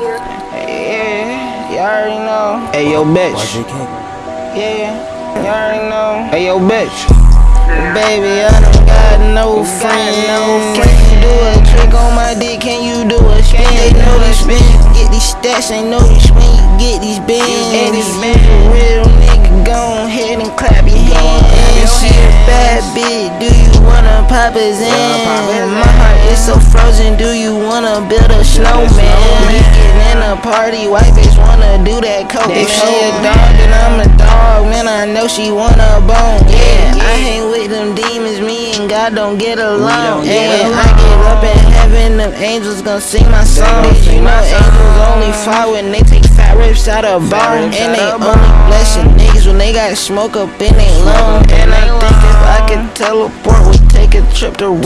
Yeah, you already know. Hey, yo, bitch. Yeah, you already know. Hey, yo, bitch. Baby, I don't got no friend, no friend. Can you do a trick on my dick? Can you do a spin? They know the spin. Get these stats, ain't know this when you get these bins. And you a real nigga, go ahead and clap your hands. She a bad bitch, do you wanna pop his in? My heart is so frozen, do you wanna build a snowman? Get party, white bitch wanna do that coke. If she a dog, then I'm a dog, man, I know she wanna bone. Yeah, I hang with them demons, me and God don't get along. And Yeah, I get up in heaven, them angels gon' sing my song. Did you know angels only fall when they take fat rips out of bone? And they only blessing niggas they got smoke up in their lungs. And I think if I could teleport, we'd take a trip to Rome.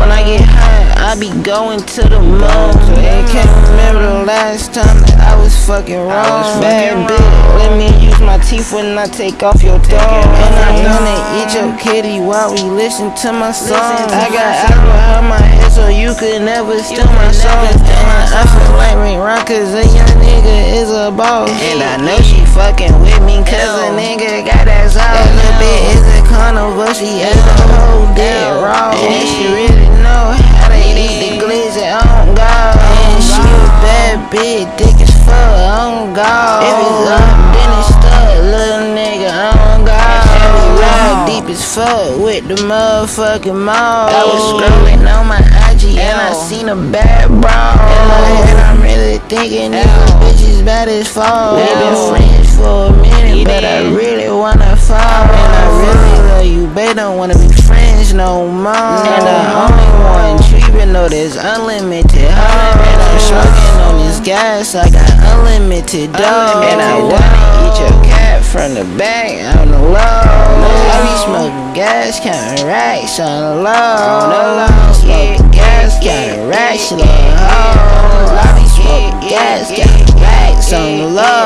When I get high, I be going to the moon. And can't remember the last time that I was fucking wrong. Bad bitch, let me use my teeth when I take off your thumb. And I wanna eat your kitty while we listen to my song. I got alcohol in my head so you could never steal my song. And I feel like Ray Rock cause a young nigga is a boss. And I know she fucking with me cause a nigga got that. That little bit is a carnival, she has the whole dead raw. And she really know how to eat the glizzy on God. And she a bad bitch, thick as fuck on God. If it's up, then it's stuck, little nigga on God. And we ride deep as fuck with the motherfucking mall. I was scrolling on my IG and I seen a bad bra. In my head, I'm really thinking these bitches bad as fuck. We been friends for a minute, but I really wanna fall. And I really love you, babe. Don't wanna be friends no more. And the only one treatment, know there's unlimited hoes. And I'm smoking on this gas, I got unlimited dough. And I wanna eat your cat from the back on the low. I be smoking gas, counting racks on the low. On Smoking gas, counting racks, little hoes. I be smoking gas, counting racks on the low.